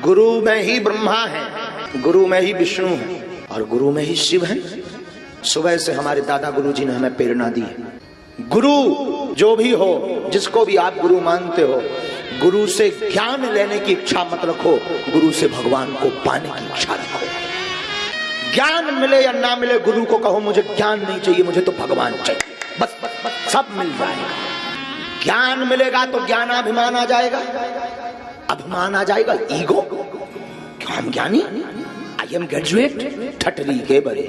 गुरु में ही ब्रह्मा है, गुरु में ही विष्णु है, और गुरु में ही शिव है। सुबह से हमारे दादा गुरु जी ने हमें प्रेरणा दी है। गुरु जो भी हो, जिसको भी आप गुरु मानते हो, गुरु से ज्ञान लेने की इच्छा मत रखो, गुरु से भगवान को पाने की इच्छा रखो। ज्ञान मिले या ना मिले, गुरु को कहो, मुझे ज्ञान नहीं चाहिए, मुझे तो भगवान चाहिए। बस बस बस, सब मिल जाएगा। ज्ञान मिलेगा तो ज्ञानाभिमान आ जाएगा। अभिमान आ जाएगा ईगो। क्यों हम ज्ञानी? आई एम ग्रेजुएट ठटरी के बड़े।